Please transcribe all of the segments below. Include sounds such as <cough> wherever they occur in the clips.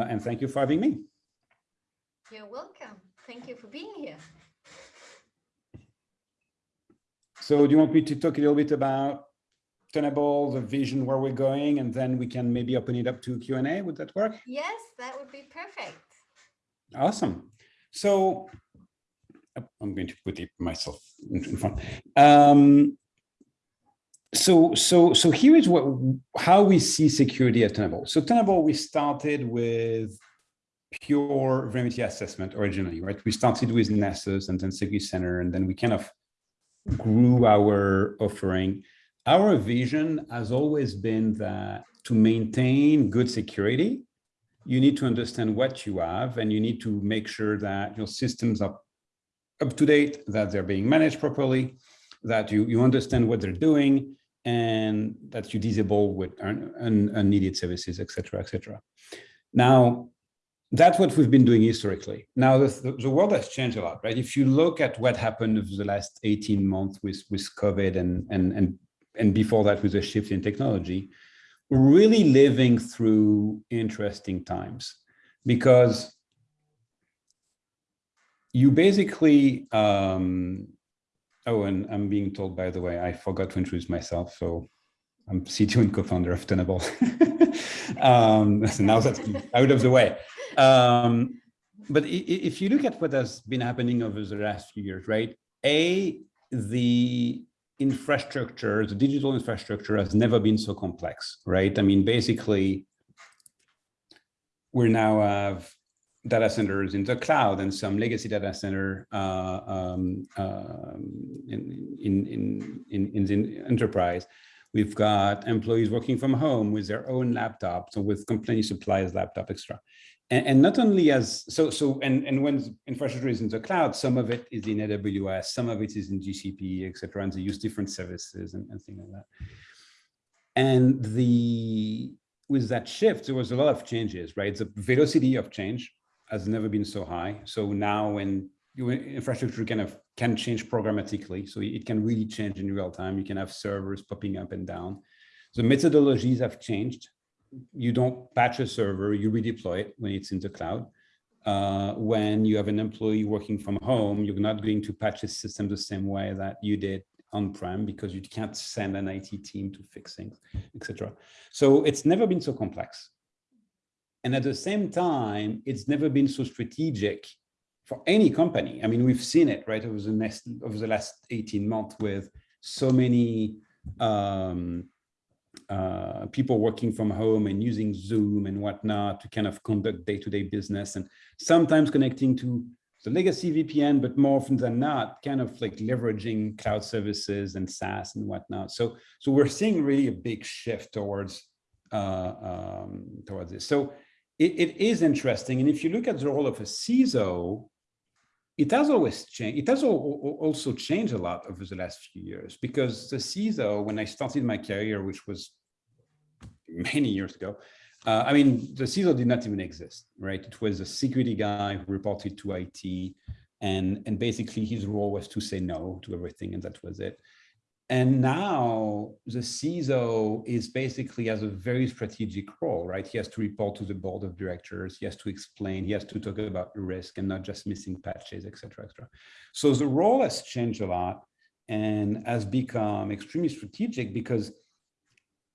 Uh, and thank you for having me. You're welcome. Thank you for being here. So do you want me to talk a little bit about Tenable, the vision, where we're going, and then we can maybe open it up to Q&A? Would that work? Yes, that would be perfect. Awesome. So I'm going to put it myself in front. Um, so so so here is what how we see security at Tenable. So Tenable, we started with pure vulnerability assessment originally, right? We started with Nessus and then Security Center, and then we kind of grew our offering. Our vision has always been that to maintain good security, you need to understand what you have, and you need to make sure that your systems are up to date, that they're being managed properly, that you, you understand what they're doing, and that you disable with un, un, unneeded services, etc., etc. Now, that's what we've been doing historically. Now, the, the, world has changed a lot, right? If you look at what happened over the last 18 months with, with COVID and, and, and, and before that with the shift in technology, we're really living through interesting times because you basically um, Oh, and I'm being told, by the way, I forgot to introduce myself. So I'm <laughs> CTO and co-founder of Tenable. <laughs> um, <laughs> so now that's out of the way. Um, but if you look at what has been happening over the last few years, right? A, the infrastructure, the digital infrastructure has never been so complex, right? I mean, basically, we now have data centers in the cloud and some legacy data center uh, um, uh, in, in, in, in, the enterprise. We've got employees working from home with their own laptops or with company supplies laptop extra. And, and, not only as, so, so and, and when infrastructure is in the cloud, some of it is in AWS, some of it is in GCP, et cetera, and they use different services and, and things like that. And the, with that shift, there was a lot of changes, right? The velocity of change has never been so high. So now when your infrastructure kind of can change programmatically, so it can really change in real time. You can have servers popping up and down. The methodologies have changed. You don't patch a server, you redeploy it when it's in the cloud. Uh, when you have an employee working from home, you're not going to patch the system the same way that you did on-prem because you can't send an IT team to fix things, etc. So it's never been so complex. And at the same time, it's never been so strategic for any company. I mean, we've seen it right over the next over the last 18 months with so many um, uh, people working from home and using Zoom and whatnot to kind of conduct day-to-day -day business and sometimes connecting to the legacy VPN, but more often than not, kind of like leveraging cloud services and SaaS and whatnot. So, so we're seeing really a big shift towards uh, um, towards this. So it, it is interesting. And if you look at the role of a CISO, it has always changed. It has also changed a lot over the last few years because the CISO, when I started my career, which was many years ago, uh, I mean, the CISO did not even exist, right? It was a security guy who reported to IT and, and basically his role was to say no to everything and that was it. And now the CISO is basically has a very strategic role, right? He has to report to the board of directors. He has to explain, he has to talk about risk and not just missing patches, et cetera, et cetera. So the role has changed a lot and has become extremely strategic because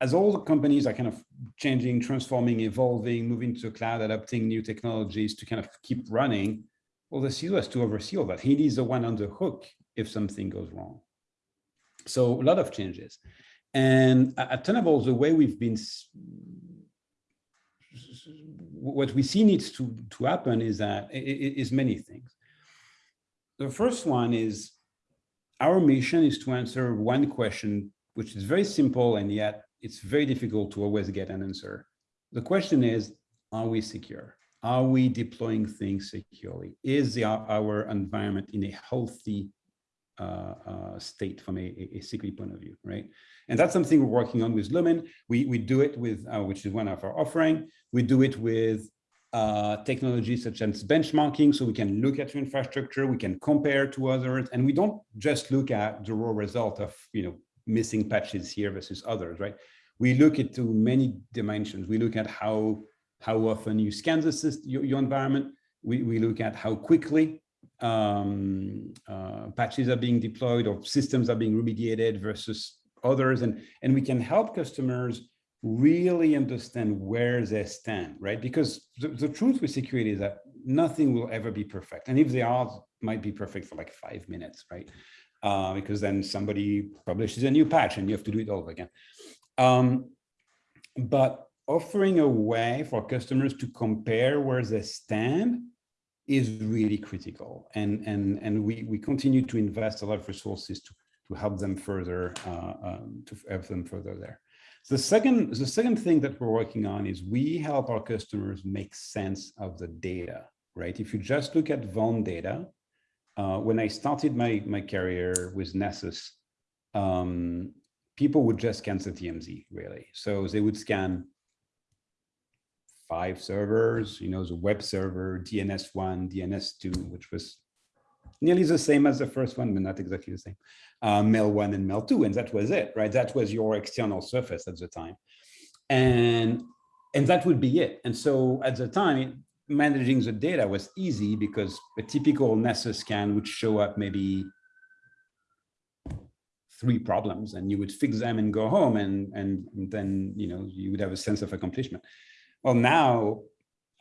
as all the companies are kind of changing, transforming, evolving, moving to cloud, adopting new technologies to kind of keep running, well, the CISO has to oversee all that. He is the one on the hook if something goes wrong. So a lot of changes. And at Tenable, the way we've been, what we see needs to, to happen is that is many things. The first one is our mission is to answer one question, which is very simple, and yet it's very difficult to always get an answer. The question is, are we secure? Are we deploying things securely? Is the, our environment in a healthy uh, uh, state from a, a, security point of view, right? And that's something we're working on with Lumin. We, we do it with, uh, which is one of our offering. We do it with uh, technologies such as benchmarking, so we can look at your infrastructure, we can compare to others, and we don't just look at the raw result of, you know, missing patches here versus others, right? We look into many dimensions. We look at how how often you scan the system, your, your environment. We, we look at how quickly um, uh, patches are being deployed or systems are being remediated versus others. And, and we can help customers really understand where they stand, right? Because the, the truth with security is that nothing will ever be perfect. And if they are, might be perfect for like five minutes, right? Uh, because then somebody publishes a new patch and you have to do it all over again. Um, but offering a way for customers to compare where they stand is really critical. And, and, and we, we continue to invest a lot of resources to, to help them further, uh, um, to help them further there. The second, the second thing that we're working on is we help our customers make sense of the data, right? If you just look at vuln data, uh, when I started my, my career with Nessus, um, people would just scan the DMZ, really. So they would scan five servers, you know, the web server, DNS1, DNS2, which was nearly the same as the first one, but not exactly the same uh, mail one and mail two, and that was it, right? That was your external surface at the time. And, and that would be it. And so at the time, managing the data was easy because a typical Nessus scan would show up maybe three problems and you would fix them and go home and, and, and then, you know, you would have a sense of accomplishment. Well, now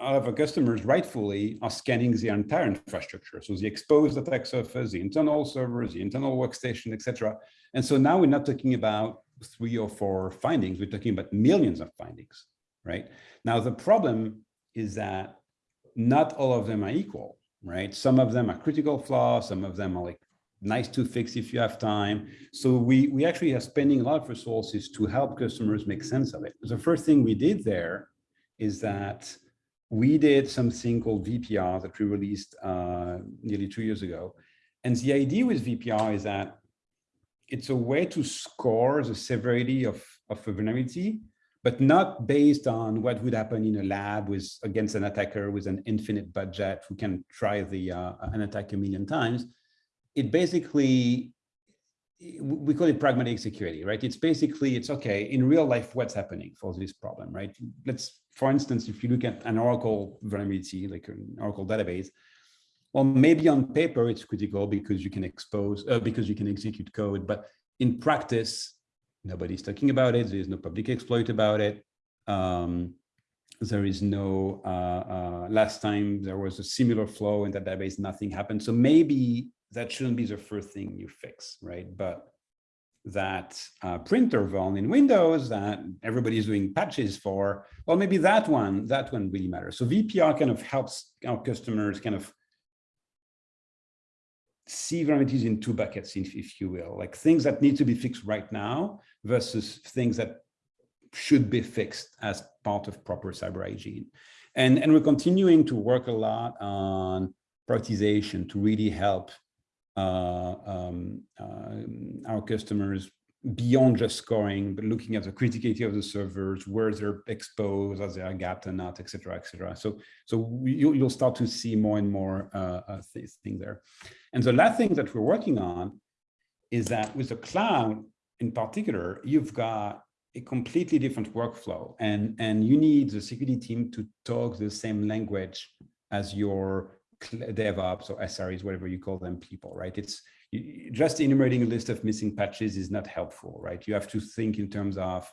our customers rightfully are scanning the entire infrastructure. So the exposed attack surface, the internal servers, the internal workstation, etc. And so now we're not talking about three or four findings, we're talking about millions of findings, right? Now, the problem is that not all of them are equal, right? Some of them are critical flaws, some of them are like nice to fix if you have time. So we, we actually are spending a lot of resources to help customers make sense of it. The first thing we did there is that we did something called VPR that we released uh, nearly two years ago. And the idea with VPR is that it's a way to score the severity of, of a vulnerability, but not based on what would happen in a lab with against an attacker with an infinite budget who can try the uh, an attack a million times. It basically we call it pragmatic security, right? It's basically, it's okay, in real life, what's happening for this problem, right? Let's, for instance, if you look at an Oracle vulnerability, like an Oracle database, well, maybe on paper it's critical because you can expose, uh, because you can execute code, but in practice, nobody's talking about it. There is no public exploit about it. Um, there is no, uh, uh, last time there was a similar flow in that database, nothing happened. So maybe that shouldn't be the first thing you fix, right? But that uh, printer vuln in Windows that everybody's doing patches for, well, maybe that one, that one really matters. So VPR kind of helps our customers kind of see vulnerabilities in two buckets, if, if you will, like things that need to be fixed right now versus things that should be fixed as part of proper cyber hygiene. And, and we're continuing to work a lot on prioritization to really help um, uh, our customers beyond just scoring, but looking at the criticality of the servers, where they're exposed, are they air gapped or not, et cetera, et cetera. So, so you, will start to see more and more uh, uh, things there. And the last thing that we're working on is that with the cloud in particular, you've got a completely different workflow and, and you need the security team to talk the same language as your DevOps or SREs, whatever you call them, people, right? It's just enumerating a list of missing patches is not helpful, right? You have to think in terms of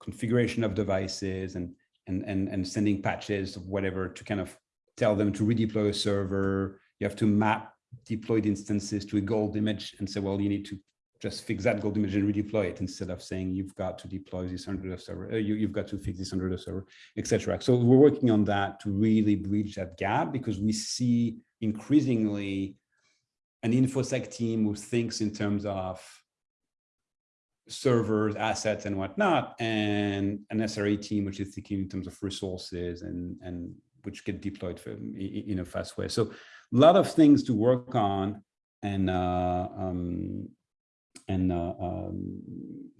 configuration of devices and and and and sending patches of whatever to kind of tell them to redeploy a server. You have to map deployed instances to a gold image and say, well, you need to just fix that gold image and redeploy it instead of saying you've got to deploy this under the server, uh, you, you've got to fix this under the server, etc. So we're working on that to really bridge that gap because we see increasingly an infosec team who thinks in terms of servers, assets, and whatnot, and an SRE team which is thinking in terms of resources and and which get deployed in a fast way. So a lot of things to work on and uh, um, and uh, um,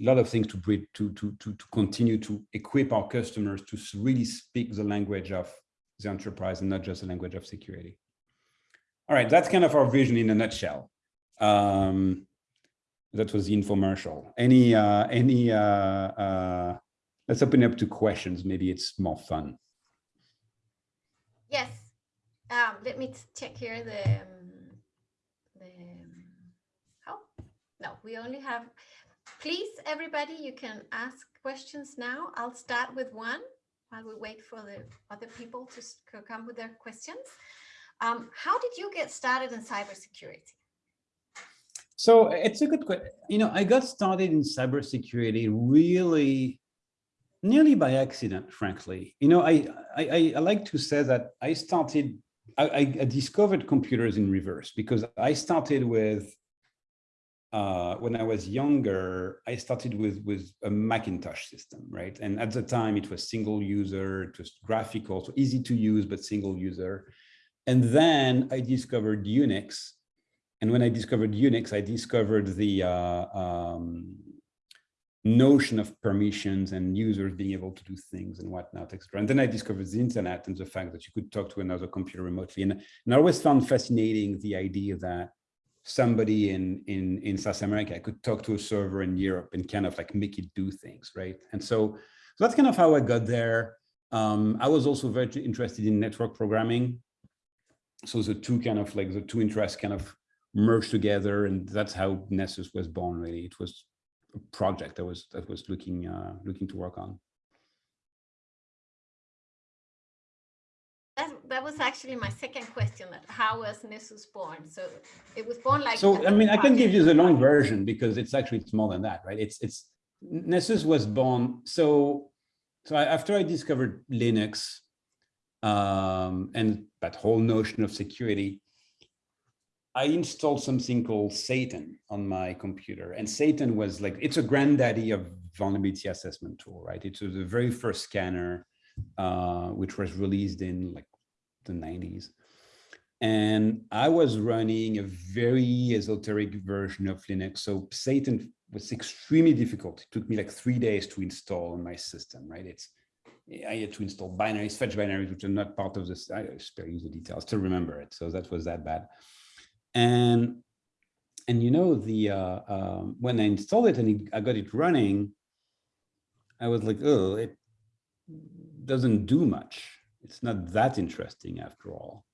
a lot of things to, to, to, to, to continue to equip our customers to really speak the language of the enterprise and not just the language of security. All right, that's kind of our vision in a nutshell. Um, that was the infomercial. Any, uh, any, uh, uh, let's open up to questions. Maybe it's more fun. Yes. Um, let me check here the, um, the, no, we only have, please, everybody, you can ask questions now. I'll start with one while we wait for the other people to come with their questions. Um, how did you get started in cybersecurity? So it's a good question. You know, I got started in cybersecurity really nearly by accident, frankly. You know, I, I, I like to say that I started, I, I discovered computers in reverse because I started with, uh, when I was younger, I started with, with a Macintosh system, right? And at the time it was single user, it was graphical, so easy to use, but single user. And then I discovered Unix. And when I discovered Unix, I discovered the uh, um, notion of permissions and users being able to do things and whatnot, etc. And then I discovered the internet and the fact that you could talk to another computer remotely. And, and I always found fascinating the idea that somebody in, in, in South America could talk to a server in Europe and kind of like make it do things, right? And so, so that's kind of how I got there. Um, I was also very interested in network programming. So the two kind of like the two interests kind of merged together and that's how Nessus was born really. It was a project that was that was looking uh, looking to work on. That, was actually my second question. That how was Nessus born? So it was born like. So I mean, I can give you the long version because it's actually it's more than that, right? It's it's Nessus was born. So so I, after I discovered Linux um, and that whole notion of security, I installed something called Satan on my computer. And Satan was like, it's a granddaddy of vulnerability assessment tool, right? It was the very first scanner, uh, which was released in like the 90s. And I was running a very esoteric version of Linux. So Satan was extremely difficult. It took me like three days to install on my system, right? It's I had to install binaries, fetch binaries, which are not part of this. I spare you the details to remember it. So that was that bad and and you know the uh, um, when I installed it and it, I got it running, I was like, oh, it doesn't do much. It's not that interesting after all.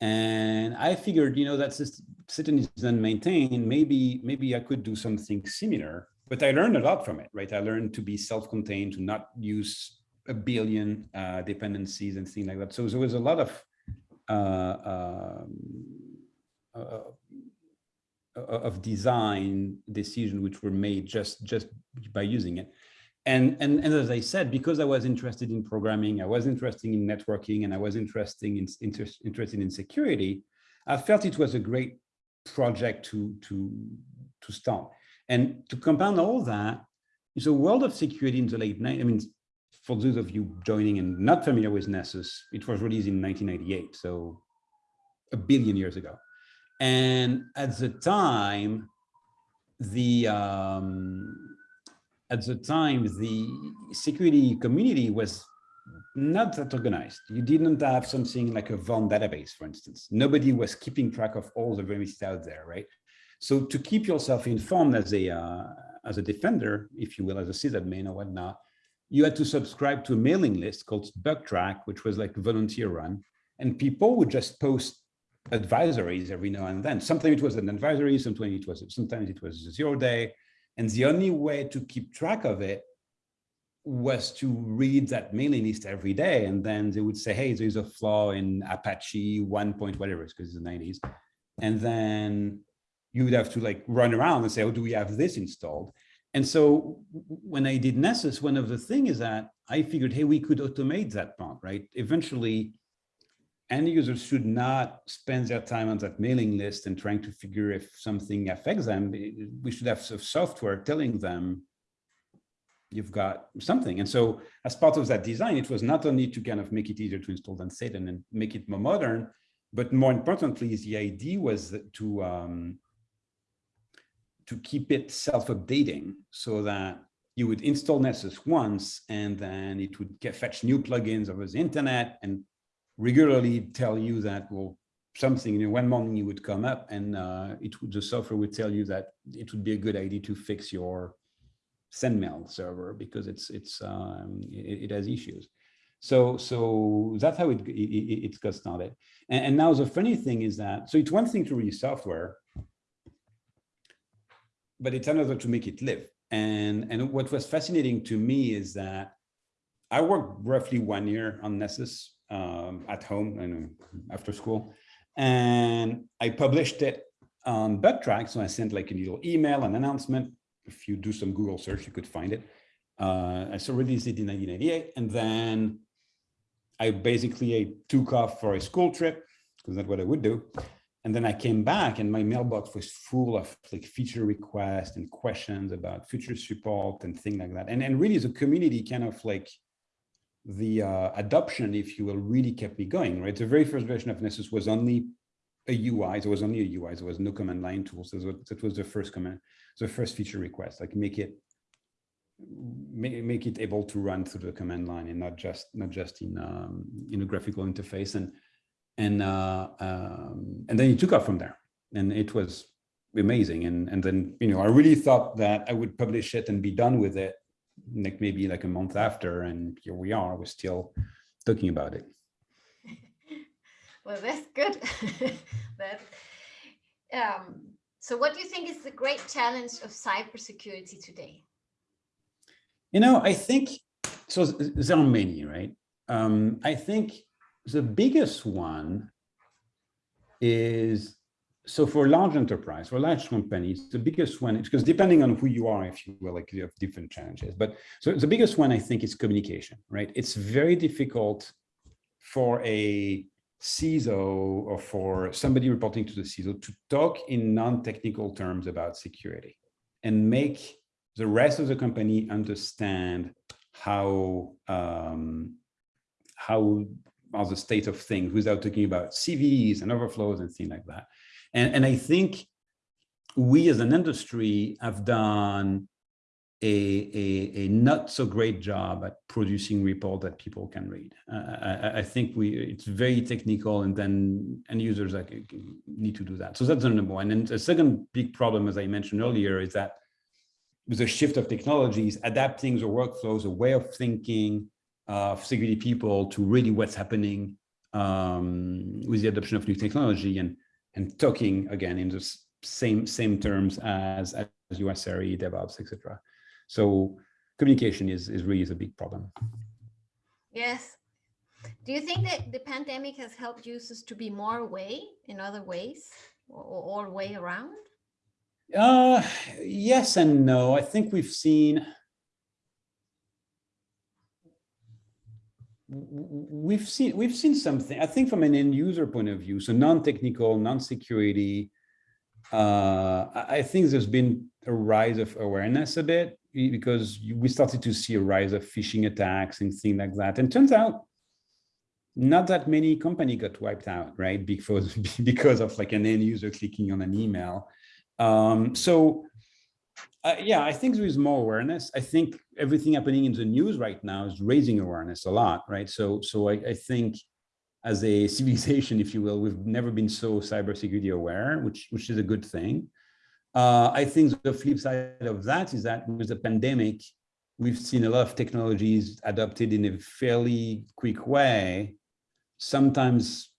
And I figured, you know, that Satan is then maintained. Maybe maybe I could do something similar. But I learned a lot from it, right? I learned to be self-contained, to not use a billion uh, dependencies and things like that. So there was a lot of uh, um, uh, uh, of design decision which were made just just by using it. And, and, and as I said, because I was interested in programming, I was interested in networking, and I was interested in, inter, interested in security, I felt it was a great project to, to, to start. And to compound all that, is a world of security in the late 90s. I mean, for those of you joining and not familiar with Nessus, it was released in 1998, so a billion years ago. And at the time, the um, at the time, the security community was not that organized. You didn't have something like a Vault database, for instance. Nobody was keeping track of all the vulnerabilities out there, right? So to keep yourself informed as a uh, as a defender, if you will, as a sysadmin or whatnot, you had to subscribe to a mailing list called Bugtraq, which was like volunteer run, and people would just post advisories every now and then. Sometimes it was an advisory, sometimes it was sometimes it was a zero day. And the only way to keep track of it was to read that mailing list every day. And then they would say, hey, there's a flaw in Apache one point whatever, it's because it's the 90s. And then you would have to like run around and say, oh, do we have this installed? And so when I did Nessus, one of the things is that I figured, hey, we could automate that part, right? Eventually, end users should not spend their time on that mailing list and trying to figure if something affects them. We should have software telling them you've got something. And so as part of that design, it was not only to kind of make it easier to install than Satan and make it more modern, but more importantly, the idea was to um, to keep it self-updating so that you would install Nessus once and then it would get fetch new plugins over the internet and regularly tell you that, well, something, you know, one morning you would come up and uh, it would, the software would tell you that it would be a good idea to fix your SendMail server because it's, it's, um, it, it, has issues. So, so that's how it, it, it got started. And, and now the funny thing is that, so it's one thing to release software, but it's another to make it live. And, and what was fascinating to me is that I worked roughly one year on Nessus um, at home and after school. And I published it on Bugtraq. So I sent like a little email, an announcement. If you do some Google search, you could find it. Uh, I so released it in 1998. And then I basically I took off for a school trip because that's what I would do. And then I came back and my mailbox was full of like feature requests and questions about future support and things like that. And, and really the community kind of like the uh, adoption, if you will, really kept me going, right? The very first version of Nessus was only a UI. There was only a UI. There was no command line tools. That was the first command, the first feature request, like make it make, make it able to run through the command line and not just not just in um, in a graphical interface. And and uh, um, and then it took off from there, and it was amazing. And and then you know I really thought that I would publish it and be done with it, like maybe like a month after, and here we are. We're still talking about it. <laughs> well, that's good. <laughs> that. Um, so what do you think is the great challenge of cybersecurity today? You know, I think, so there are many, right? Um, I think the biggest one is, so for large enterprise, for large companies, the biggest one, because depending on who you are, if you will, like you have different challenges. But so the biggest one, I think, is communication, right? It's very difficult for a CISO or for somebody reporting to the CISO to talk in non-technical terms about security and make the rest of the company understand how um, how are the state of things without talking about CVEs and overflows and things like that. And, and I think we as an industry have done a, a, a not so great job at producing report that people can read. Uh, I, I, think we it's very technical and then end users like need to do that. So that's the number one. And the second big problem, as I mentioned earlier, is that with the shift of technologies, adapting the workflows, a way of thinking, of security people to really what's happening um, with the adoption of new technology and and talking again in the same same terms as as USRE, DevOps, etc. So communication is is really a big problem. Yes. Do you think that the pandemic has helped users to be more away in other ways or all way around? Uh, yes and no. I think we've seen we've seen we've seen something i think from an end user point of view so non-technical non-security uh, i think there's been a rise of awareness a bit because we started to see a rise of phishing attacks and things like that. And turns out not that many company got wiped out right? Because <laughs> because of like an end user clicking on an email. Um, so uh, yeah, I think there is more awareness. I think everything happening in the news right now is raising awareness a lot, right? So, so I, I think as a <laughs> civilization, if you will, we've never been so cybersecurity aware, which which is a good thing. Uh, I think the flip side of that is that with the pandemic, we've seen a lot of technologies adopted in a fairly quick way, sometimes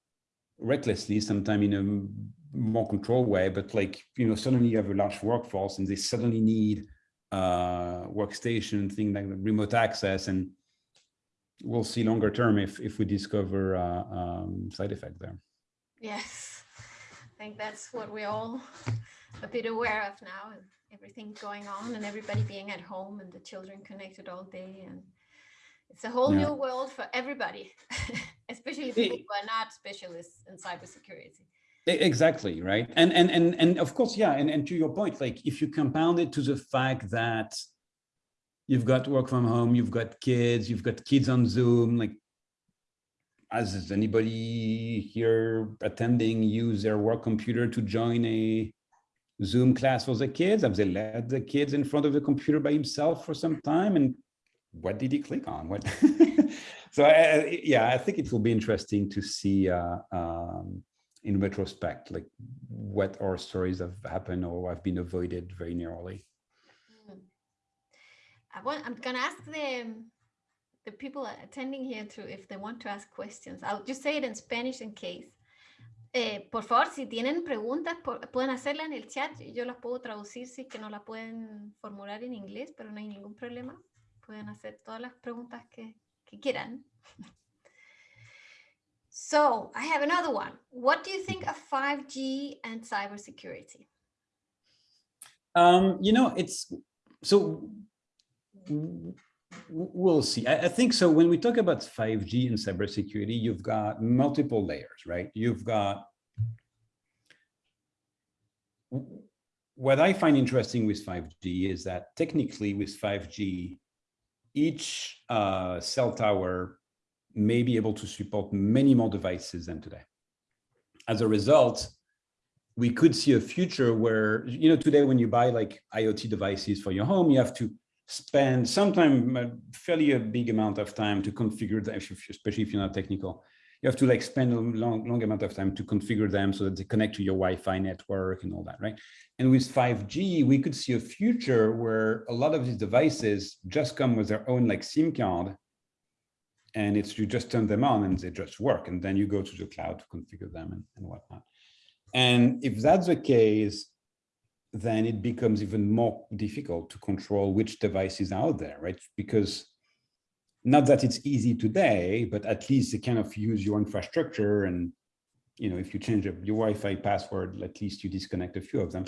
recklessly, sometimes in a more controlled way, but like, you know, suddenly you have a large workforce and they suddenly need uh, workstation, thing like remote access. And we'll see longer term if, if we discover uh, um, side effect there. Yes, I think that's what we're all a bit aware of now and everything going on and everybody being at home and the children connected all day. And it's a whole yeah. new world for everybody, <laughs> especially people who are not specialists in cybersecurity. Exactly, right. And and and and of course, yeah, and, and to your point, like if you compound it to the fact that you've got work from home, you've got kids, you've got kids on Zoom, like has anybody here attending use their work computer to join a Zoom class for the kids? Have they led the kids in front of the computer by himself for some time? And what did he click on? What? <laughs> so I, yeah, I think it will be interesting to see uh, um, in retrospect, like what our stories have happened or have been avoided very narrowly. Mm. I want, I'm gonna ask the, the people attending here to if they want to ask questions. I'll just say it in Spanish in case. Eh, por favor, si tienen preguntas, por, pueden hacerla en el chat. Yo las puedo traducir si es que no la pueden formular en inglés, pero no hay ningún problema. Pueden hacer todas las preguntas que, que quieran. <laughs> So I have another one. What do you think of 5G and cybersecurity? Um, you know, it's so we'll see. I, I, think so. When we talk about 5G and cybersecurity, you've got multiple layers, right? You've got what I find interesting with 5G is that technically with 5G, each uh, cell tower may be able to support many more devices than today. As a result, we could see a future where, you know, today when you buy like IoT devices for your home, you have to spend sometime a fairly a big amount of time to configure them, especially if you're not technical. You have to like spend a long, long amount of time to configure them so that they connect to your Wi-Fi network and all that, right? And with 5G, we could see a future where a lot of these devices just come with their own like SIM card and it's you just turn them on and they just work and then you go to the cloud to configure them and, and whatnot. And if that's the case then it becomes even more difficult to control which device is out there right? Because not that it's easy today but at least they kind of use your infrastructure and you know if you change up your wi-fi password at least you disconnect a few of them.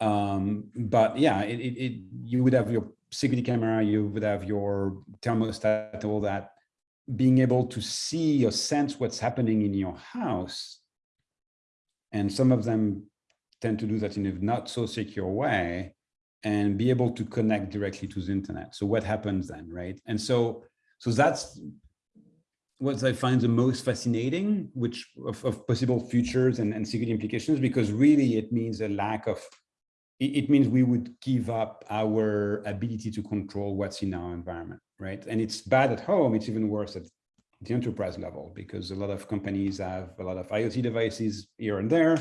Um but yeah it, it, it you would have your security camera you would have your thermostat all that being able to see or sense what's happening in your house. And some of them tend to do that in a not so secure way and be able to connect directly to the internet. So what happens then, right? And so, so that's what I find the most fascinating, which of, of possible futures and, and security implications, because really it means a lack of, it, it means we would give up our ability to control what's in our environment right? And it's bad at home. It's even worse at the enterprise level because a lot of companies have a lot of IoT devices here and there.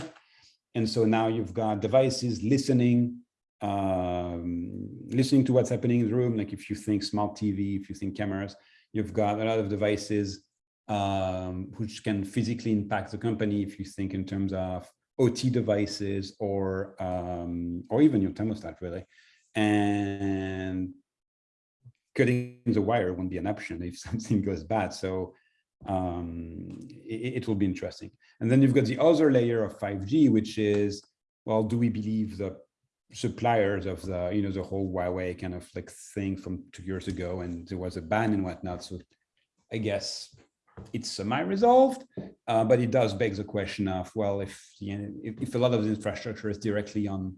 And so now you've got devices listening, um, listening to what's happening in the room. Like if you think smart TV, if you think cameras, you've got a lot of devices um, which can physically impact the company if you think in terms of OT devices or um, or even your thermostat really. And cutting the wire won't be an option if <laughs> something goes bad. So um, it, it, will be interesting. And then you've got the other layer of 5G, which is, well, do we believe the suppliers of the, you know, the whole Huawei kind of like thing from two years ago, and there was a ban and whatnot. So I guess it's semi-resolved, uh, but it does beg the question of, well, if, if, if a lot of the infrastructure is directly on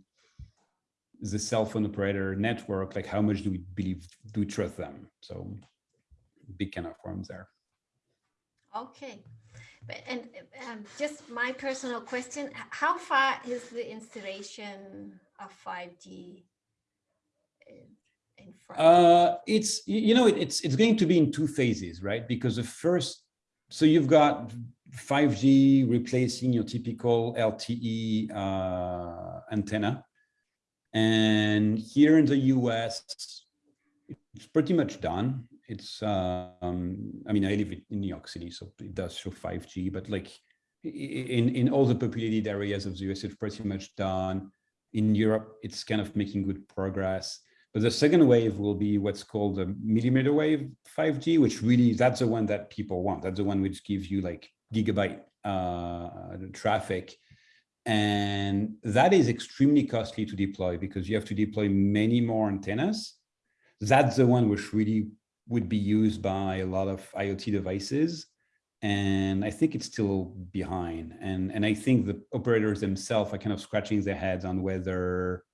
the cell phone operator network, like how much do we believe, do we trust them? So big kind of forms there. Okay. But, and um, just my personal question, how far is the installation of 5G in France? Uh, it's, you know, it, it's, it's going to be in two phases, right? Because the first, so you've got 5G replacing your typical LTE uh, antenna and here in the US, it's pretty much done. It's, um, I mean, I live in New York City, so it does show 5G, but like in, in all the populated areas of the US, it's pretty much done. In Europe, it's kind of making good progress. But the second wave will be what's called the millimeter wave 5G, which really, that's the one that people want. That's the one which gives you like gigabyte uh, traffic and that is extremely costly to deploy because you have to deploy many more antennas. That's the one which really would be used by a lot of IoT devices. And I think it's still behind. And, and I think the operators themselves are kind of scratching their heads on whether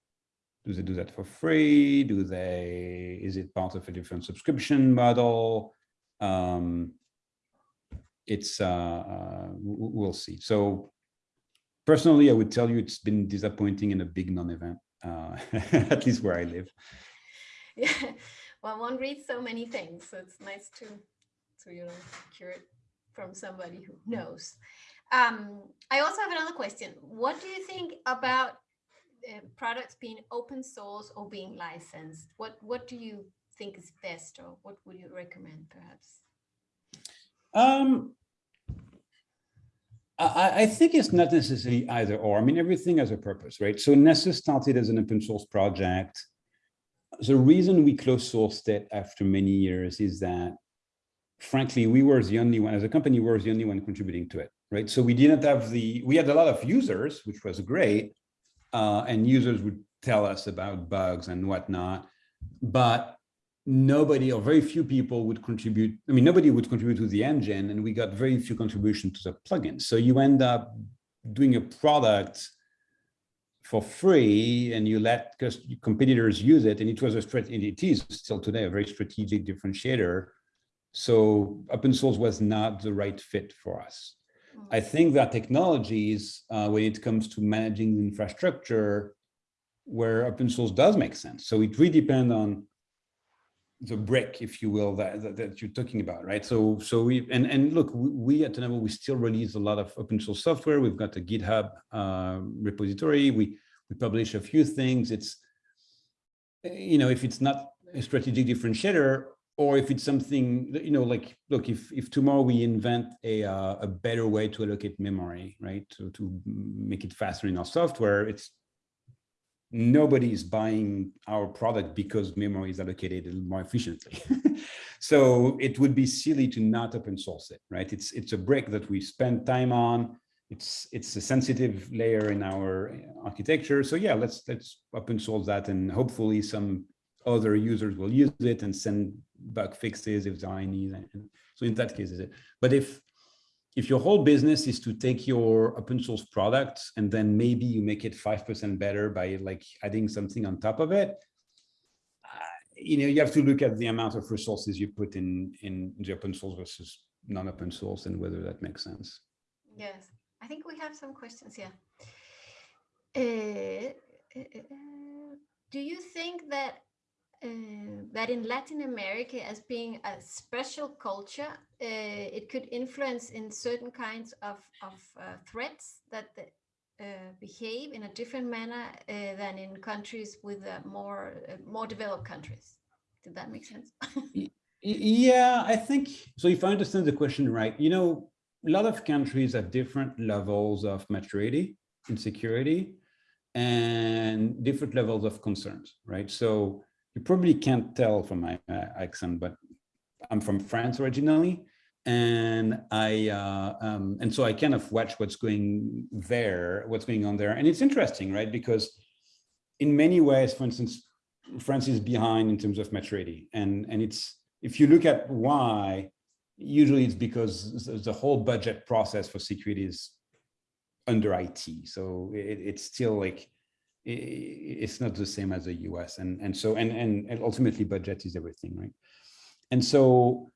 do they do that for free? Do they, is it part of a different subscription model? Um, it's uh, uh, we'll see. So personally, I would tell you it's been disappointing in a big non-event, uh, <laughs> at least where I live. Yeah, <laughs> well, one reads so many things, so it's nice to to you know hear it from somebody who knows. Um, I also have another question. What do you think about uh, products being open source or being licensed? What what do you think is best, or what would you recommend, perhaps? Um, I, I, think it's not necessarily either or. I mean, everything has a purpose, right? So Nessus started as an open source project. The reason we closed sourced it after many years is that, frankly, we were the only one, as a company, we were the only one contributing to it, right? So we didn't have the, we had a lot of users, which was great, uh, and users would tell us about bugs and whatnot, but nobody or very few people would contribute. I mean, nobody would contribute to the engine and we got very few contribution to the plugin. So you end up doing a product for free and you let competitors use it. And it was a strategy, it is still today a very strategic differentiator. So open source was not the right fit for us. I mm. think that technologies, uh, when it comes to managing infrastructure, where open source does make sense. So it really depends on the brick, if you will, that, that, that, you're talking about, right? So, so we and and look, we, we at Tenable we still release a lot of open source software. We've got a GitHub uh, repository. We we publish a few things. It's you know, if it's not a strategic differentiator, or if it's something you know, like look, if if tomorrow we invent a uh, a better way to allocate memory, right, to to make it faster in our software, it's nobody is buying our product because memory is allocated more efficiently. <laughs> so it would be silly to not open source it, right? It's it's a brick that we spend time on. It's it's a sensitive layer in our architecture. So yeah, let's let's open source that, and hopefully some other users will use it and send bug fixes if there are any. So in that case, is it? But if if your whole business is to take your open source product and then maybe you make it 5% better by like adding something on top of it, uh, you know, you have to look at the amount of resources you put in, in the open source versus non-open source and whether that makes sense. Yes, I think we have some questions here. Uh, uh, uh do you think that uh, that in Latin America, as being a special culture, uh, it could influence in certain kinds of, of uh, threats that uh, behave in a different manner uh, than in countries with uh, more more developed countries. Did that make sense? <laughs> yeah, I think so. If I understand the question right, you know, a lot of countries have different levels of maturity in security and different levels of concerns, right? So you probably can't tell from my uh, accent, but I'm from France originally. And I uh, um, and so I kind of watch what's going there, what's going on there. And it's interesting, right? Because in many ways, for instance, France is behind in terms of maturity. And, and it's if you look at why, usually it's because the whole budget process for security is under IT. So it, it's still like it's not the same as the US. And, and so, and, and ultimately budget is everything, right? And so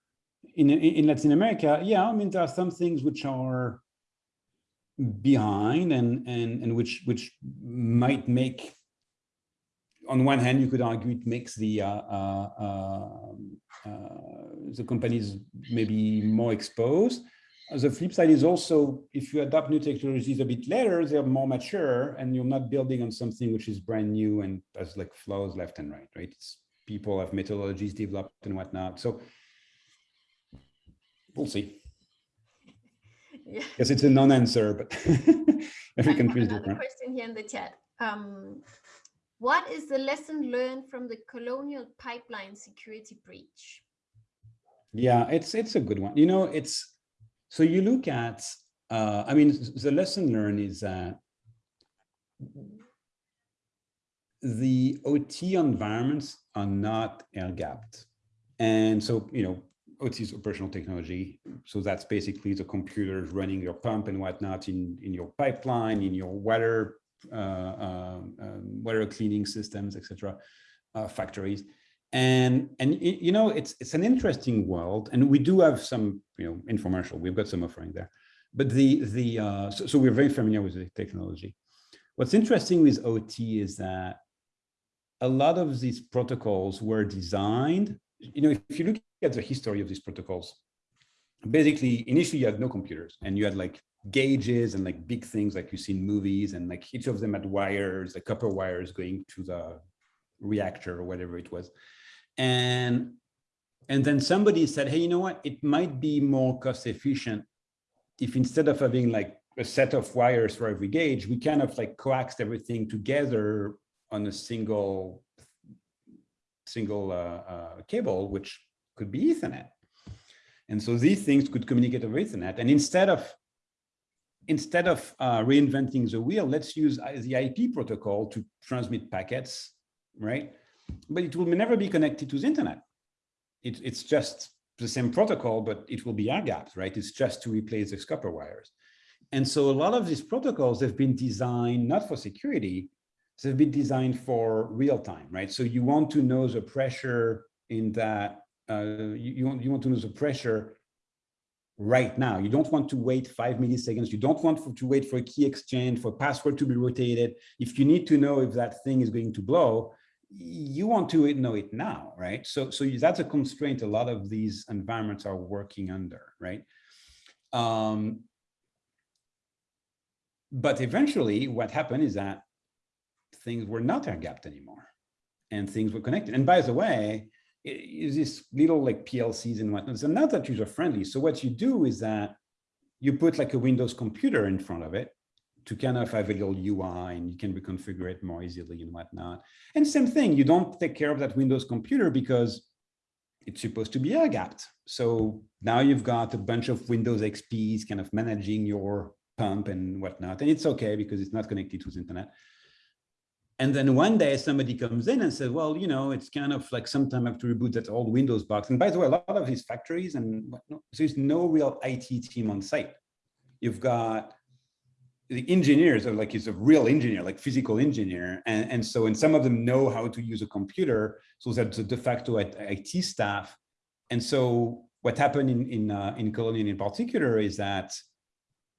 in, in Latin America, yeah, I mean, there are some things which are behind and, and, and which, which might make, on one hand, you could argue it makes the, uh, uh, um, uh, the companies maybe more exposed the flip side is also if you adopt new technologies a bit later, they're more mature and you're not building on something which is brand new and has like flaws left and right, right? It's people have methodologies developed and whatnot. So we'll see. Yeah. Yes, it's a non-answer, but <laughs> every country is different. question here in the chat. Um, what is the lesson learned from the colonial pipeline security breach? Yeah, it's it's a good one. You know, it's so you look at, uh, I mean, the lesson learned is that the OT environments are not air gapped. And so, you know, OT is operational technology. So that's basically the computers running your pump and whatnot in, in your pipeline, in your water, uh, uh, water cleaning systems, etc., uh, factories. And, and you know, it's, it's an interesting world and we do have some, you know, infomercial, we've got some offering there. But the, the, uh, so, so we're very familiar with the technology. What's interesting with OT is that a lot of these protocols were designed, you know, if you look at the history of these protocols, basically initially you had no computers and you had like gauges and like big things like you see in movies and like each of them had wires, like copper wires going to the reactor or whatever it was. And, and then somebody said, hey, you know what, it might be more cost efficient if instead of having like a set of wires for every gauge, we kind of like coaxed everything together on a single single uh, uh, cable, which could be Ethernet. And so these things could communicate over Ethernet. And instead of instead of uh, reinventing the wheel, let's use uh, the IP protocol to transmit packets, right? But it will never be connected to the internet. It, it's just the same protocol, but it will be air gapped, right? It's just to replace the copper wires. And so a lot of these protocols have been designed not for security, they've been designed for real time, right? So you want to know the pressure in that, uh, you, you, want, you want to know the pressure right now. You don't want to wait five milliseconds. You don't want for, to wait for a key exchange, for password to be rotated. If you need to know if that thing is going to blow, you want to know it now, right? So, so that's a constraint a lot of these environments are working under, right? Um, but eventually what happened is that things were not air gapped anymore and things were connected. And by the way, is this little like PLCs and whatnot, they're not that user friendly. So what you do is that you put like a Windows computer in front of it to kind of have a little UI and you can reconfigure it more easily and whatnot. And same thing, you don't take care of that Windows computer because it's supposed to be air gapped. So now you've got a bunch of Windows XPs kind of managing your pump and whatnot. And it's okay because it's not connected to the internet. And then one day somebody comes in and says, well, you know, it's kind of like sometime I have to reboot that old Windows box. And by the way, a lot of these factories and whatnot, there's no real IT team on site. You've got the engineers are like, he's a real engineer, like physical engineer. And, and so, and some of them know how to use a computer. So that's a de facto IT staff. And so what happened in, in, uh, in Colonial in particular is that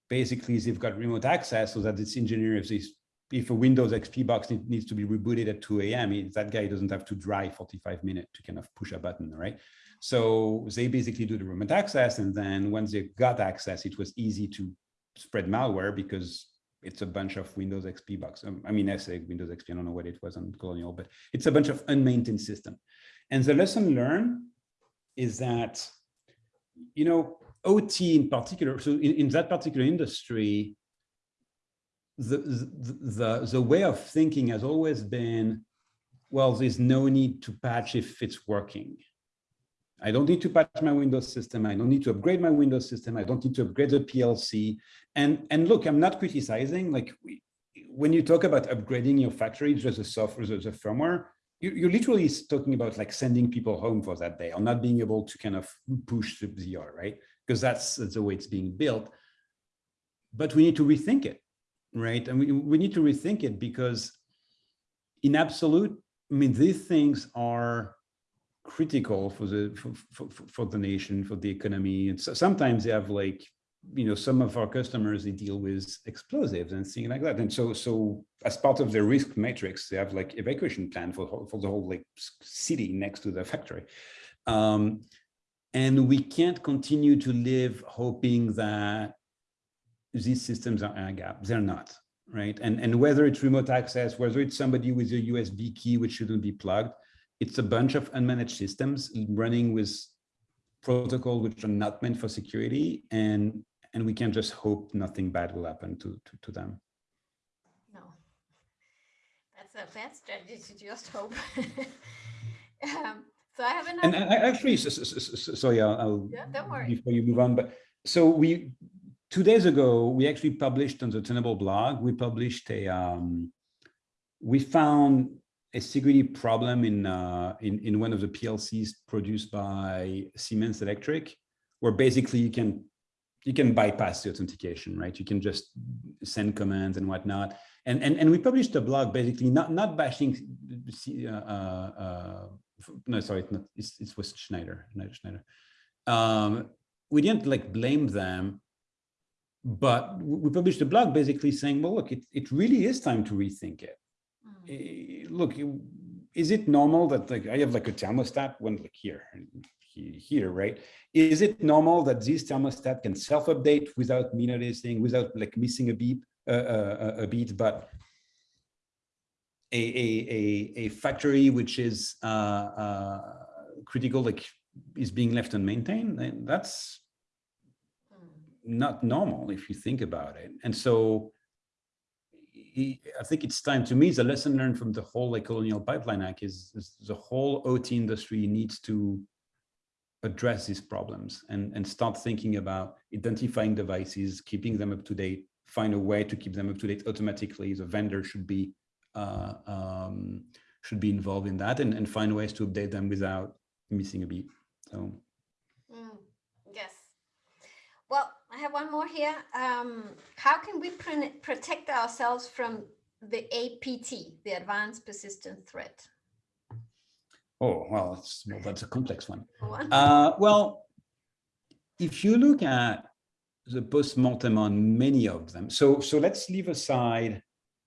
basically they've got remote access so that this engineer, if this if a Windows XP box need, needs to be rebooted at 2 a.m., that guy doesn't have to drive 45 minutes to kind of push a button, right? So they basically do the remote access. And then once they got access, it was easy to spread malware because it's a bunch of Windows XP box. Um, I mean, I say Windows XP, I don't know what it was on Colonial, but it's a bunch of unmaintained system. And the lesson learned is that, you know, OT in particular, so in, in that particular industry, the, the, the way of thinking has always been, well, there's no need to patch if it's working. I don't need to patch my Windows system. I don't need to upgrade my Windows system. I don't need to upgrade the PLC. And, and look, I'm not criticizing, like we, when you talk about upgrading your factory, just the software, the, the firmware, you, you're literally talking about like sending people home for that day or not being able to kind of push the ZR, right? Because that's, that's the way it's being built. But we need to rethink it right? And we, we need to rethink it because in absolute, I mean, these things are critical for the for, for, for the nation, for the economy. And so sometimes they have like, you know, some of our customers, they deal with explosives and things like that. And so, so as part of their risk matrix, they have like evacuation plan for, for the whole like city next to the factory. Um, and we can't continue to live hoping that these systems are air gap. They're not, right? And, and whether it's remote access, whether it's somebody with a USB key which shouldn't be plugged, it's a bunch of unmanaged systems running with protocol which are not meant for security. And, and we can just hope nothing bad will happen to, to, to them. No, that's a bad strategy to just hope. <laughs> um, so I have another. And I, actually, so, so, so, so yeah, I'll, yeah, don't worry. before you move on, but so we two days ago, we actually published on the Tenable blog, we published a, um, we found a security problem in, uh, in, in one of the PLCs produced by Siemens Electric, where basically you can, you can bypass the authentication, right? You can just send commands and whatnot. And, and, and we published a blog basically not, not bashing uh, uh, no, sorry, it's not, it's, it was Schneider, Schneider, Schneider. Um, we didn't like blame them, but we published a blog basically saying, well, look, it, it really is time to rethink it. Mm. Look, is it normal that like I have like a thermostat when like here, here, right? Is it normal that this thermostat can self-update without me noticing, without like missing a beep, uh, uh, a beat, but a, a, a, factory which is uh, uh, critical, like is being left unmaintained, that's not normal if you think about it. And so I think it's time to me, the lesson learned from the whole like colonial pipeline act is, is the whole OT industry needs to address these problems and, and start thinking about identifying devices, keeping them up to date, find a way to keep them up to date automatically. The vendor should be uh, um, should be involved in that and, and find ways to update them without missing a beat. So mm, yes. Well, I have one more here. Um, how can we protect ourselves from the APT, the Advanced Persistent Threat? Oh, well, that's, well, that's a complex one. Uh, well, if you look at the post-mortem on many of them, so, so let's leave aside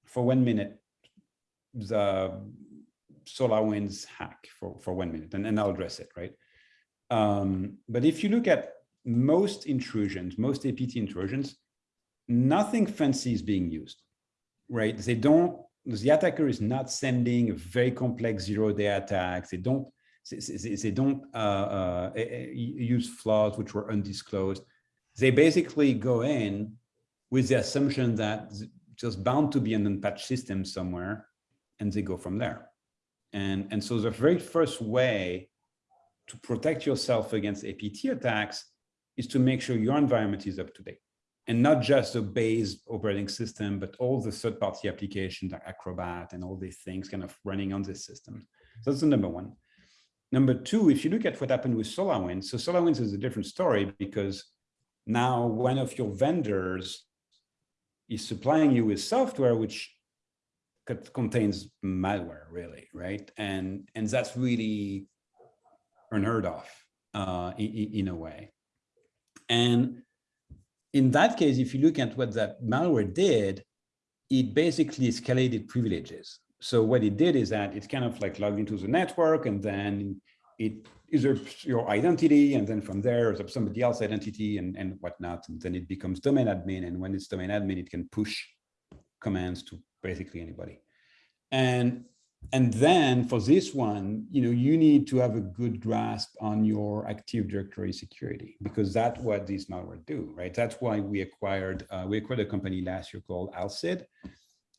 for one minute the SolarWinds hack for, for one minute, and, and I'll address it, right? Um, but if you look at most intrusions, most APT intrusions, nothing fancy is being used, right? They don't, the attacker is not sending a very complex zero-day attack. They don't, they, they, don't uh, uh, use flaws which were undisclosed. They basically go in with the assumption that just bound to be an unpatched system somewhere, and they go from there. And, and so the very first way to protect yourself against APT attacks is to make sure your environment is up to date and not just the base operating system, but all the third-party applications like Acrobat and all these things kind of running on this system. So that's the number one. Number two, if you look at what happened with SolarWinds, so SolarWinds is a different story because now one of your vendors is supplying you with software which contains malware, really, right? And and that's really unheard of uh, in, in a way. And in that case, if you look at what that malware did, it basically escalated privileges. So what it did is that it kind of like logged into the network and then it usurps your identity. And then from there, there's somebody else's identity and, and whatnot. And then it becomes domain admin. And when it's domain admin, it can push commands to basically anybody. And and then for this one, you know, you need to have a good grasp on your Active Directory security because that's what these malware do, right? That's why we acquired uh, we acquired a company last year called Alsid.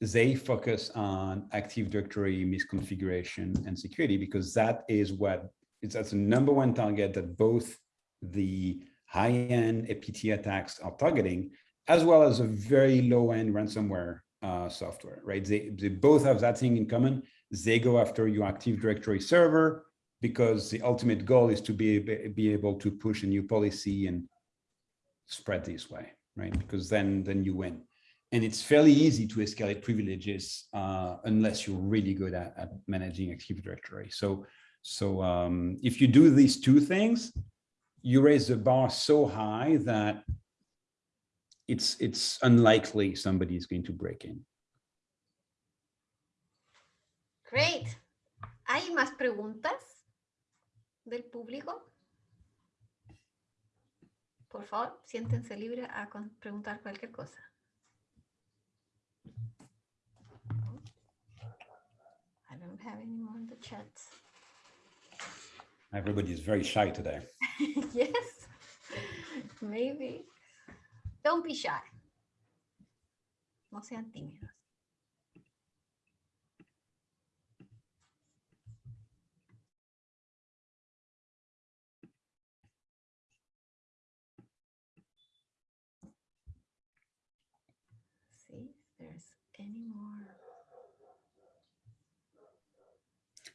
They focus on Active Directory misconfiguration and security because that is what it's that's the number one target that both the high-end APT attacks are targeting, as well as a very low-end ransomware uh, software, right? They, they both have that thing in common they go after your Active Directory server because the ultimate goal is to be, be able to push a new policy and spread this way, right? Because then, then you win. And it's fairly easy to escalate privileges uh, unless you're really good at, at, managing Active Directory. So, so um, if you do these two things, you raise the bar so high that it's it's unlikely somebody is going to break in. Great. ¿Hay más preguntas del público? Por favor, siéntense libres a preguntar cualquier cosa. I don't have any more in the chat. Everybody is very shy today. <laughs> yes, maybe. Don't be shy. No sean tímidos.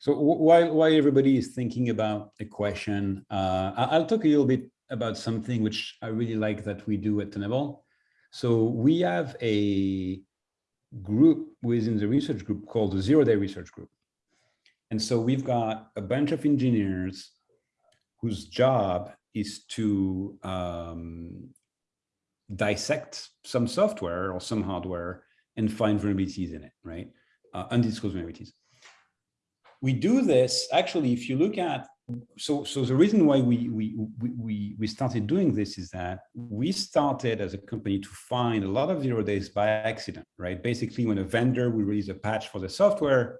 So while, while everybody is thinking about a question, uh, I'll talk a little bit about something which I really like that we do at Tenable. So we have a group within the research group called the Zero Day Research Group. And so we've got a bunch of engineers whose job is to um, dissect some software or some hardware and find vulnerabilities in it, right? Uh, undisclosed vulnerabilities. We do this, actually, if you look at, so, so the reason why we, we, we, we started doing this is that we started as a company to find a lot of zero days by accident, right? Basically, when a vendor will release a patch for the software,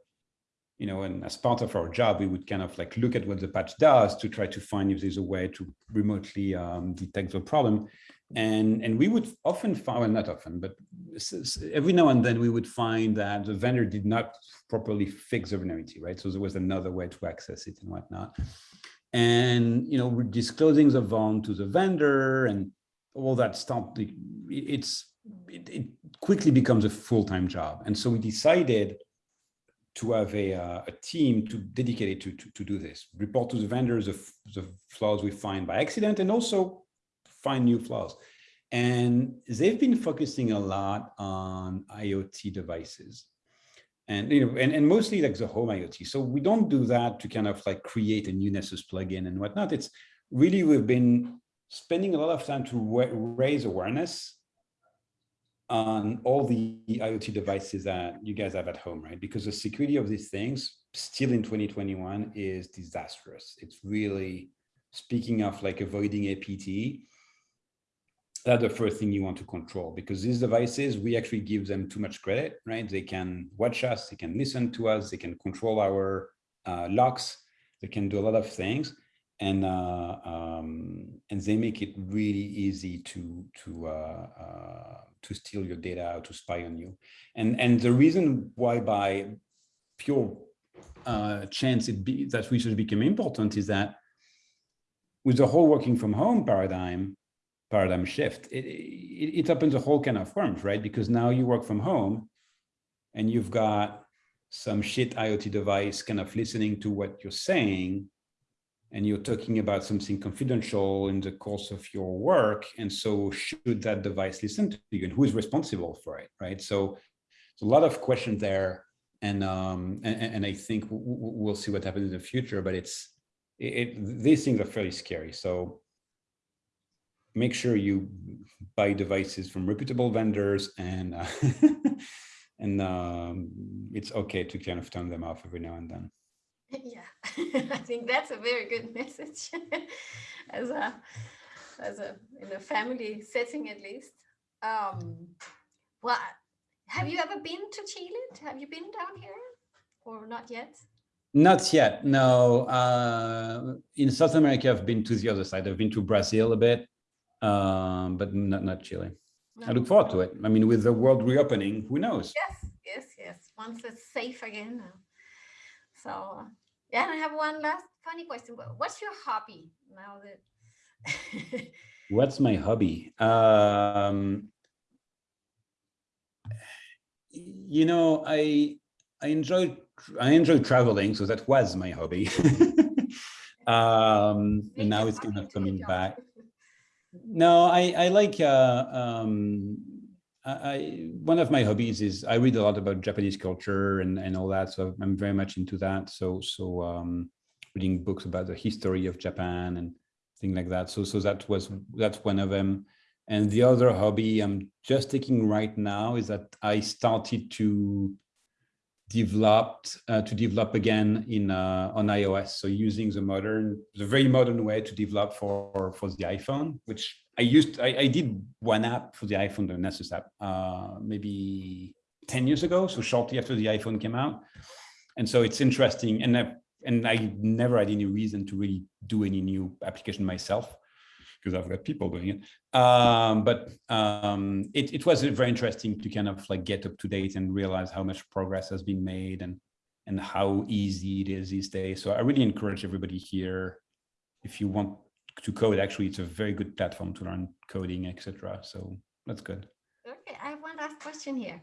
you know, and as part of our job, we would kind of like look at what the patch does to try to find if there's a way to remotely um, detect the problem. And, and we would often find, well, not often, but every now and then we would find that the vendor did not properly fix the vulnerability, right? So there was another way to access it and whatnot. And, you know, we're disclosing the vuln to the vendor and all that stuff. It's, it, it quickly becomes a full-time job. And so we decided to have a, uh, a team to dedicate to, to, to do this, report to the vendors of the flaws we find by accident and also find new flaws. And they've been focusing a lot on IoT devices and you know and, and mostly like the home IoT. So we don't do that to kind of like create a new Nessus plugin and whatnot. It's really we've been spending a lot of time to raise awareness on all the IoT devices that you guys have at home, right? Because the security of these things still in 2021 is disastrous. It's really, speaking of like avoiding APT, that's the first thing you want to control because these devices, we actually give them too much credit, right? They can watch us, they can listen to us, they can control our uh, locks, they can do a lot of things and uh, um, and they make it really easy to to uh, uh, to steal your data, to spy on you. And and the reason why by pure uh, chance it be, that research became important is that with the whole working from home paradigm, paradigm shift, it, it, it opens a whole kind of worms, right? Because now you work from home and you've got some shit IoT device kind of listening to what you're saying and you're talking about something confidential in the course of your work. And so should that device listen to you and who is responsible for it, right? So a lot of questions there. And, um, and, and I think we'll see what happens in the future, but it's, it, these things are fairly scary. So make sure you buy devices from reputable vendors and, uh, <laughs> and um, it's okay to kind of turn them off every now and then. Yeah, <laughs> I think that's a very good <laughs> message as a as a in a family setting at least. Um, well, have you ever been to Chile? Have you been down here or not yet? Not yet, no. Uh, in South America, I've been to the other side. I've been to Brazil a bit, um, but not, not Chile. No. I look forward to it. I mean, with the world reopening, who knows? Yes, yes, yes. Once it's safe again. So yeah, and I have one last funny question. What's your hobby now that? <laughs> What's my hobby? Um, you know, I I enjoy I enjoy traveling, so that was my hobby. <laughs> <laughs> um, and now it's kind of coming back. No, I I like uh, um, I, one of my hobbies is I read a lot about Japanese culture and, and all that. So I'm very much into that. So, so um, reading books about the history of Japan and things like that. So, so that was, that's one of them. And the other hobby I'm just taking right now is that I started to develop uh, to develop again in uh, on iOS. So using the modern, the very modern way to develop for for the iPhone, which I used, I, I did one app for the iPhone, the Nessus app, uh, maybe 10 years ago, so shortly after the iPhone came out. And so it's interesting. And I, and I never had any reason to really do any new application myself because I've got people doing it. Um, but um, it, it was very interesting to kind of like get up to date and realize how much progress has been made and and how easy it is these days. So I really encourage everybody here, if you want to code, actually, it's a very good platform to learn coding, etc. So that's good. Okay, I have one last question here.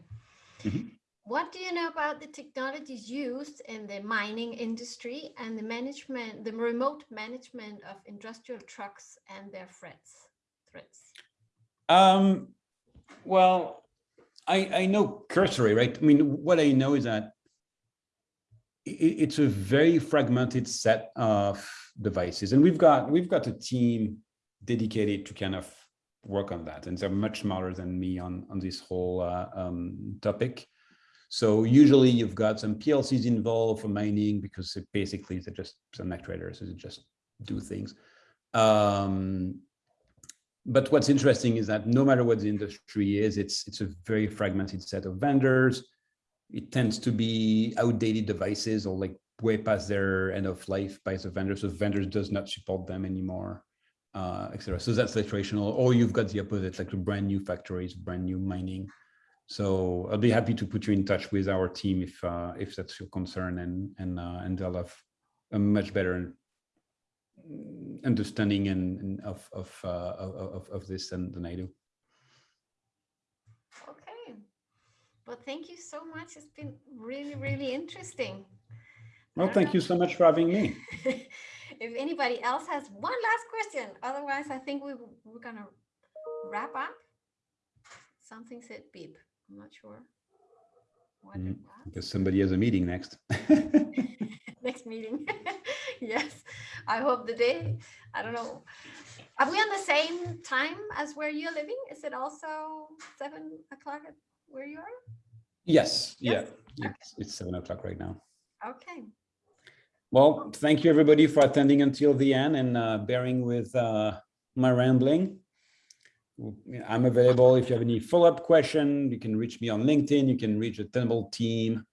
Mm -hmm. What do you know about the technologies used in the mining industry and the management, the remote management of industrial trucks and their threats? Threats. Um, well, I I know cursory, right? I mean, what I know is that it, it's a very fragmented set of devices, and we've got we've got a team dedicated to kind of work on that, and they're much smarter than me on on this whole uh, um, topic. So usually you've got some PLCs involved for mining because it basically they're just some actuators, they just do things. Um, but what's interesting is that no matter what the industry is, it's it's a very fragmented set of vendors. It tends to be outdated devices or like way past their end of life by the vendors. So vendors does not support them anymore, uh, etc. So that's the traditional, or you've got the opposite, like the brand new factories, brand new mining. So I'll be happy to put you in touch with our team if uh, if that's your concern, and and uh, and they'll have a much better understanding and, and of of, uh, of of this than, than I do. Okay. Well, thank you so much. It's been really, really interesting. Well, thank you so much for having me. <laughs> if anybody else has one last question, otherwise I think we, we're going to wrap up. Something said beep. I'm not sure. What mm, because somebody has a meeting next. <laughs> <laughs> next meeting. <laughs> yes, I hope the day, I don't know. Are we on the same time as where you're living? Is it also seven o'clock where you are? Yes, yes? yeah, okay. it's, it's seven o'clock right now. Okay. Well, thank you everybody for attending until the end and uh, bearing with uh, my rambling. I'm available if you have any follow-up question. You can reach me on LinkedIn. You can reach the Tenable team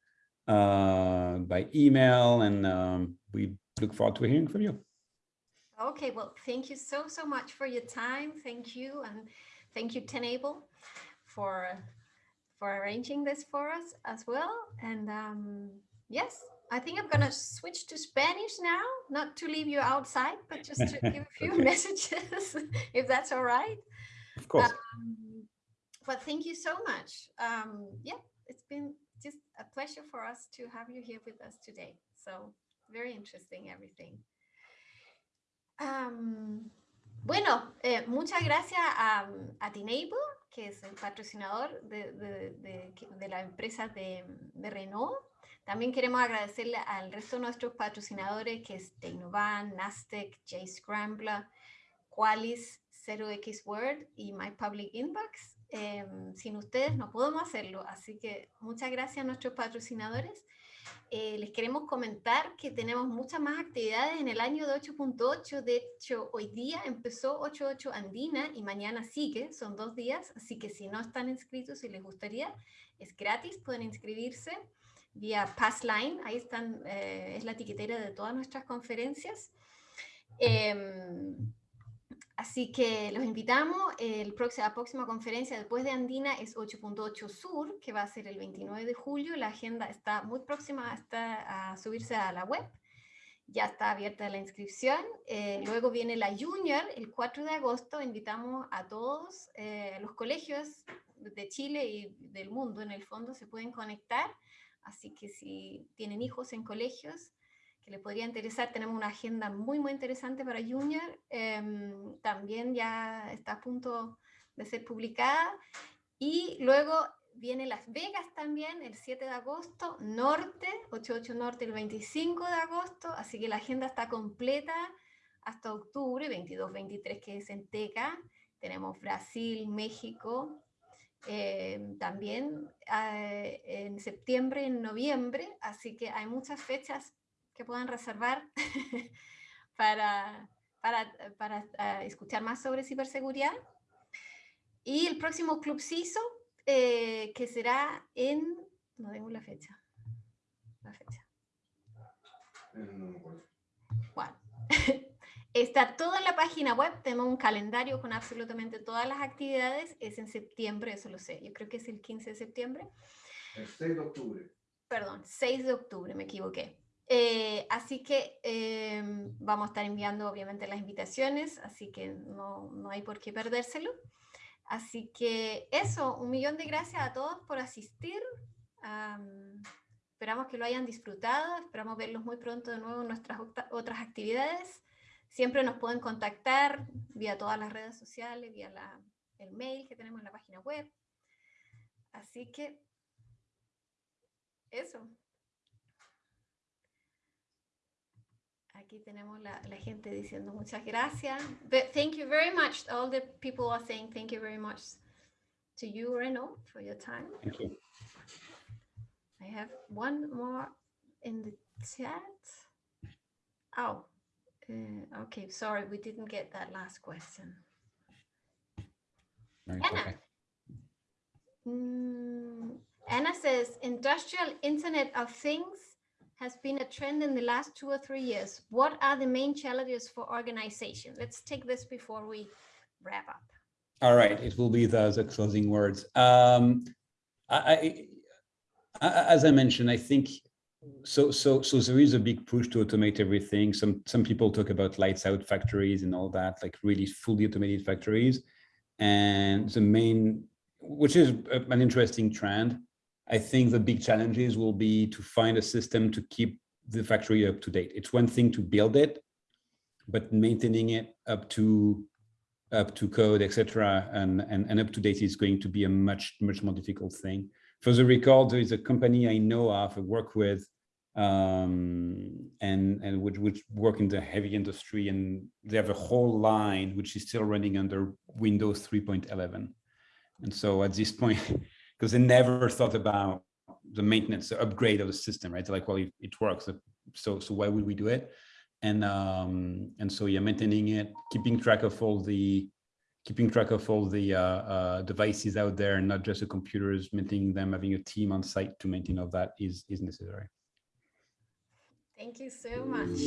uh, by email, and um, we look forward to hearing from you. Okay, well, thank you so, so much for your time. Thank you. And thank you, Tenable, for, for arranging this for us as well. And um, yes, I think I'm going to switch to Spanish now, not to leave you outside, but just to give a few <laughs> okay. <laughs> messages, if that's all right. Of course. Um, but thank you so much. Um, yeah, it's been just a pleasure for us to have you here with us today. So very interesting everything. Um, bueno, eh, muchas gracias a, a Tinable, que es el patrocinador de, de, de, de la empresa de, Renault. También queremos agradecerle al resto de nuestros patrocinadores, que es Tecnovan, Nastec, J-Scrambler, Qualis, 0x Word y My Public Inbox. Em, sin ustedes no podemos hacerlo, así que muchas gracias a nuestros patrocinadores. Eh, les queremos comentar que tenemos muchas más actividades en el año de 8.8. De hecho, hoy día empezó 8.8 Andina y mañana sigue, son dos días, así que si no están inscritos y les gustaría, es gratis, pueden inscribirse vía Passline, ahí están, eh, es la etiquetera de todas nuestras conferencias. Em, Así que los invitamos, el próximo, la próxima conferencia después de Andina es 8.8 Sur, que va a ser el 29 de julio. La agenda está muy próxima a subirse a la web. Ya está abierta la inscripción. Eh, luego viene la Junior, el 4 de agosto. Invitamos a todos eh, los colegios de Chile y del mundo, en el fondo, se pueden conectar. Así que si tienen hijos en colegios, que le podría interesar. Tenemos una agenda muy, muy interesante para Junior. Em, también ya está a punto de ser publicada. Y luego viene Las Vegas también, el 7 de agosto, Norte, 88 Norte el 25 de agosto, así que la agenda está completa hasta octubre, 22-23 que es en Teca. Tenemos Brasil, México, em, también eh, en septiembre, en noviembre, así que hay muchas fechas que puedan reservar <laughs> para, para, para uh, escuchar más sobre ciberseguridad. Y el próximo Club CISO, eh, que será en, no tengo la fecha, la fecha. Bueno, <laughs> está todo en la página web, tenemos un calendario con absolutamente todas las actividades, es en septiembre, eso lo sé, yo creo que es el 15 de septiembre. El 6 de octubre. Perdón, 6 de octubre, me equivoqué. Eh, así que em, vamos a estar enviando obviamente las invitaciones, así que no, no, hay por qué perdérselo. Así que eso, un millón de gracias a todos por asistir. esperamos que lo hayan disfrutado, esperamos verlos muy pronto de nuevo en nuestras otras actividades. Siempre nos pueden contactar vía todas las redes sociales, vía el mail que tenemos en la página web. Así que eso. Aquí tenemos la, la gente diciendo muchas gracias. But thank you very much. All the people are saying thank you very much to you, Renaud, for your time. Thank you. I have one more in the chat. Oh, uh, okay. Sorry, we didn't get that last question. Anna. okay. Mm, Anna says industrial Internet of Things has been a trend in the last two or three years. What are the main challenges for organization? Let's take this before we wrap up. All right, it will be the, the closing words. Um, I, I, as I mentioned, I think so. So, so there is a big push to automate everything. Some some people talk about lights out factories and all that, like really fully automated factories. And the main, which is an interesting trend. I think the big challenges will be to find a system to keep the factory up to date. It's one thing to build it, but maintaining it up to up to code, etc., and, and and up to date is going to be a much much more difficult thing. For the record, there is a company I know of, I work with, um, and and which which work in the heavy industry, and they have a whole line which is still running under Windows 3.11. And so at this point, <laughs> because they never thought about the maintenance, the upgrade of the system, right? They're like, well, it, it works, so so why would we do it? and um and so yeah maintaining it keeping track of all the keeping track of all the uh, uh devices out there and not just the computers maintaining them having a team on site to maintain all that is is necessary Thank you so much.